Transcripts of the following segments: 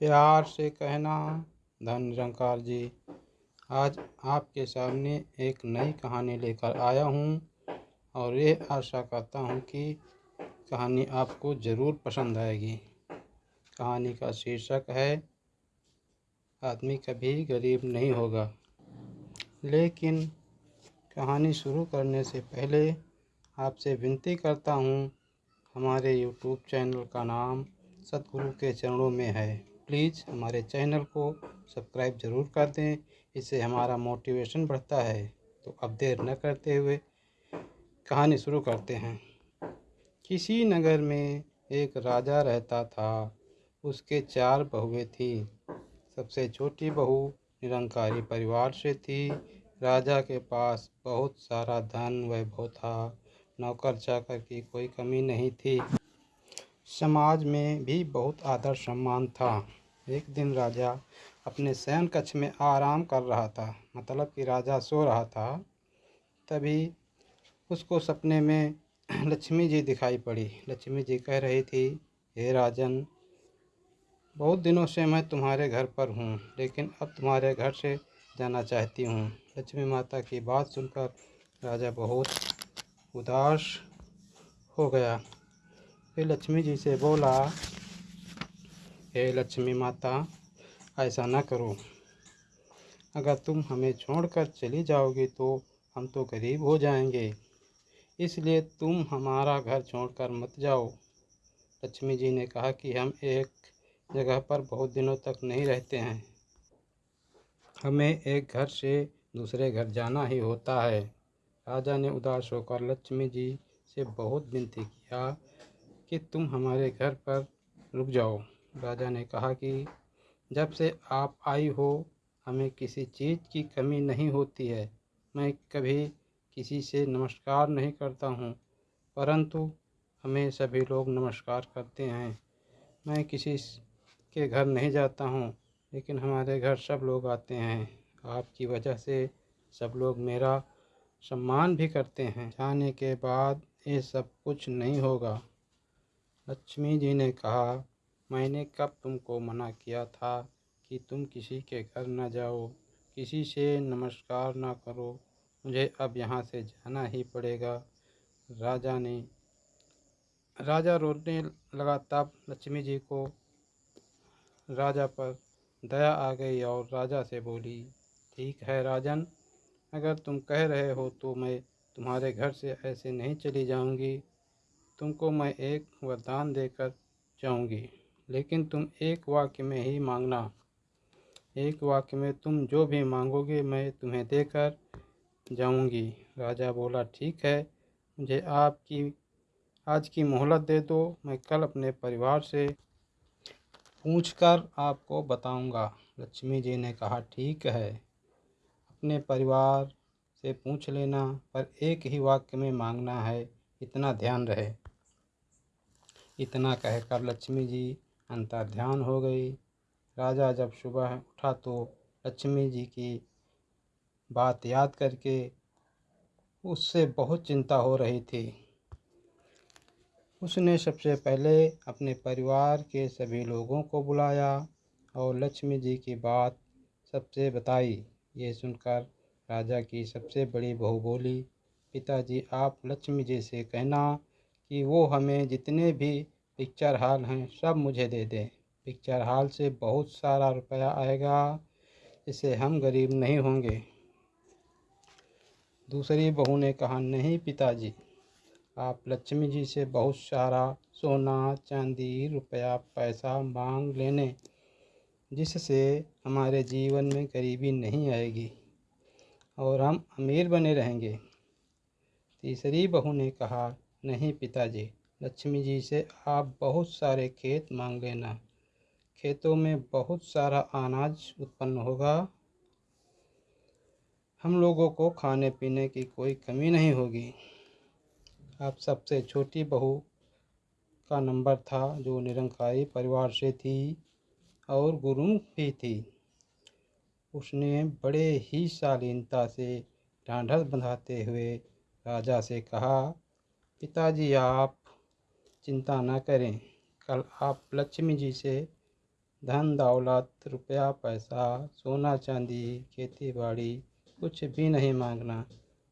प्यार से कहना, धन निरंकार जी, आज आपके सामने एक नई कहानी लेकर आया हूँ और ये आशा करता हूँ कि कहानी आपको ज़रूर पसंद आएगी। कहानी का शीर्षक है, आदमी कभी गरीब नहीं होगा। लेकिन कहानी शुरू करने से पहले आपसे विनती करता हूँ, हमारे यूट्यूब चैनल का नाम सतगुरु के चरणों में है। प्लीज़ हमारे चैनल को सब्सक्राइब ज़रूर कर दें, इससे हमारा मोटिवेशन बढ़ता है। तो अब देर न करते हुए कहानी शुरू करते हैं। किसी नगर में एक राजा रहता था, उसके चार बहुएँ थी। सबसे छोटी बहू निरंकारी परिवार से थी। राजा के पास बहुत सारा धन वैभव था नौकर चाकर की कोई कमी नहीं थी। समाज में भी बहुत आदर सम्मान था। एक दिन राजा अपने शयन कक्ष में आराम कर रहा था मतलब कि राजा सो रहा था। तभी उसको सपने में लक्ष्मी जी दिखाई पड़ी। लक्ष्मी जी कह रही थी, हे राजन, बहुत दिनों से मैं तुम्हारे घर पर हूँ, लेकिन अब तुम्हारे घर से जाना चाहती हूँ। लक्ष्मी माता की बात सुनकर राजा बहुत उदास हो गया। फिर लक्ष्मी जी से बोला, हे लक्ष्मी माता, ऐसा ना करो। अगर तुम हमें छोड़कर चली जाओगी तो हम तो गरीब हो जाएँगे। इसलिए तुम हमारा घर छोड़कर मत जाओ। लक्ष्मी जी ने कहा कि हम एक जगह पर बहुत दिनों तक नहीं रहते हैं। हमें एक घर से दूसरे घर जाना ही होता है। राजा ने उदास होकर लक्ष्मी जी से बहुत विनती किया। कि तुम हमारे घर पर रुक जाओ। राजा ने कहा कि जब से आप आई हो, हमें किसी चीज़ की कमी नहीं होती है। मैं कभी किसी से नमस्कार नहीं करता हूँ, परंतु हमें सभी लोग नमस्कार करते हैं। मैं किसी के घर नहीं जाता हूँ, लेकिन हमारे घर सब लोग आते हैं। आपकी वजह से सब लोग मेरा सम्मान भी करते हैं। जाने के बाद ये सब कुछ नहीं होगा। लक्ष्मी जी ने कहा, मैंने कब तुमको मना किया था कि तुम किसी के घर न जाओ, किसी से नमस्कार ना करो? मुझे अब यहाँ से जाना ही पड़ेगा। राजा ने, राजा रोने लगा तब लक्ष्मी जी को राजा पर दया आ गई और राजा से बोली, ठीक है राजन, अगर तुम कह रहे हो तो मैं तुम्हारे घर से ऐसे नहीं चली जाऊँगी। तुमको मैं एक वरदान देकर जाऊँगी, लेकिन तुम एक वाक्य में ही मांगना। एक वाक्य में तुम जो भी मांगोगे मैं तुम्हें देकर जाऊँगी। राजा बोला, ठीक है, मुझे आपकी, आज की मोहलत दे दो, मैं कल अपने परिवार से पूछकर आपको बताऊँगा। लक्ष्मी जी ने कहा, ठीक है, अपने परिवार से पूछ लेना, पर एक ही वाक्य में मांगना है, इतना ध्यान रहे। इतना कहकर लक्ष्मी जी अंतर ध्यान हो गई। राजा जब सुबह उठा तो लक्ष्मी जी की बात याद करके उससे बहुत चिंता हो रही थी। उसने सबसे पहले अपने परिवार के सभी लोगों को बुलाया और लक्ष्मी जी की बात सबसे बताई। ये सुनकर राजा की सबसे बड़ी बहू बोली, पिताजी, आप लक्ष्मी जी से कहना कि वो हमें जितने भी पिक्चर हॉल हैं, सब मुझे दे दें। पिक्चर हॉल से बहुत सारा रुपया आएगा इससे हम गरीब नहीं होंगे। दूसरी बहू ने कहा, नहीं पिताजी, आप लक्ष्मी जी से बहुत सारा सोना, चांदी, रुपया, पैसा मांग लेने, जिससे हमारे जीवन में गरीबी नहीं आएगी और हम अमीर बने रहेंगे। तीसरी बहू ने कहा नहीं पिताजी। लक्ष्मी जी से आप बहुत सारे खेत मांग लेना। खेतों में बहुत सारा अनाज उत्पन्न होगा। हम लोगों को खाने पीने की कोई कमी नहीं होगी। आप सबसे छोटी बहू का नंबर था, जो निरंकारी परिवार से थी और गुरु भी थी। उसने बड़े ही शालीनता से ढांढस बंधाते हुए राजा से कहा पिताजी, आप चिंता न करें। कल आप लक्ष्मी जी से धन दौलत, रुपया, पैसा, सोना, चांदी खेती बाड़ी कुछ भी नहीं मांगना।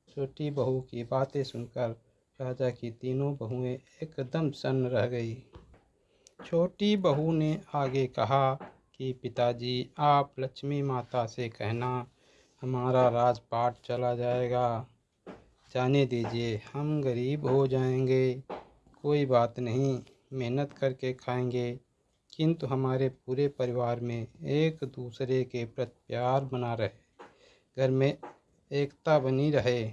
छोटी बहू की बातें सुनकर राजा की तीनों बहुएँ एकदम सन्न रह गई। छोटी बहू ने आगे कहा कि, पिताजी, आप लक्ष्मी माता से कहना, हमारा राजपाट चला जाएगा। जाने दीजिए। हम गरीब हो जाएँगे। कोई बात नहीं, मेहनत करके खाएँगे। किंतु हमारे पूरे परिवार में एक दूसरे के प्रति प्यार बना रहे। घर में एकता बनी रहे।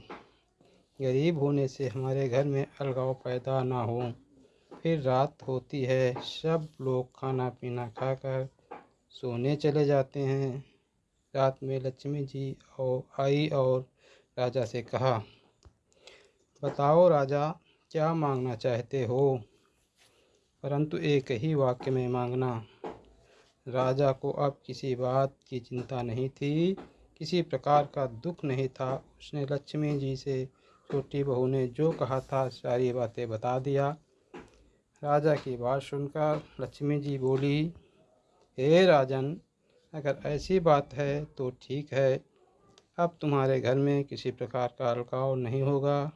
गरीब होने से हमारे घर में अलगाव पैदा ना हो। फिर रात होती है, सब लोग खाना पीना खाकर सोने चले जाते हैं। रात में लक्ष्मी जी और आई और राजा से कहा बताओ राजा, क्या मांगना चाहते हो? परंतु एक ही वाक्य में मांगना, राजा को अब किसी बात की चिंता नहीं थी, किसी प्रकार का दुख नहीं था। उसने लक्ष्मी जी से, छोटी बहू ने जो कहा था, सारी बातें बता दिया। राजा की बात सुनकर लक्ष्मी जी बोली, हे राजन, अगर ऐसी बात है तो ठीक है। अब तुम्हारे घर में किसी प्रकार का अलगाव नहीं होगा।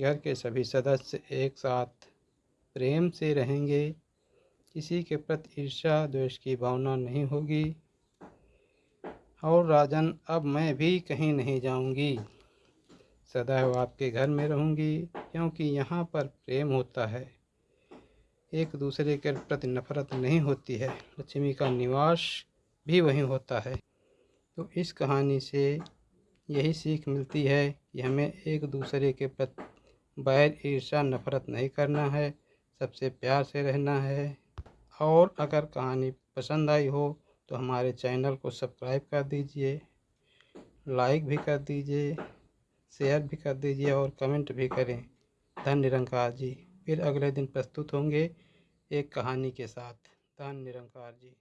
घर के सभी सदस्य एक साथ प्रेम से रहेंगे। किसी के प्रति ईर्षा द्वेष की भावना नहीं होगी। और राजन, अब मैं भी कहीं नहीं जाऊँगी। सदैव आपके घर में रहूँगी, क्योंकि यहाँ पर प्रेम होता है। एक दूसरे के प्रति नफरत नहीं होती है। लक्ष्मी का निवास भी वहीं होता है। तो इस कहानी से यही सीख मिलती है कि हमें एक दूसरे के प्रति बैर ईर्षा नफरत नहीं करना है, सबसे प्यार से रहना है। और अगर कहानी पसंद आई हो तो हमारे चैनल को सब्सक्राइब कर दीजिए, लाइक भी कर दीजिए, शेयर भी कर दीजिए और कमेंट भी करें। धन निरंकार जी, फिर अगले दिन प्रस्तुत होंगे एक कहानी के साथ। धन निरंकार जी।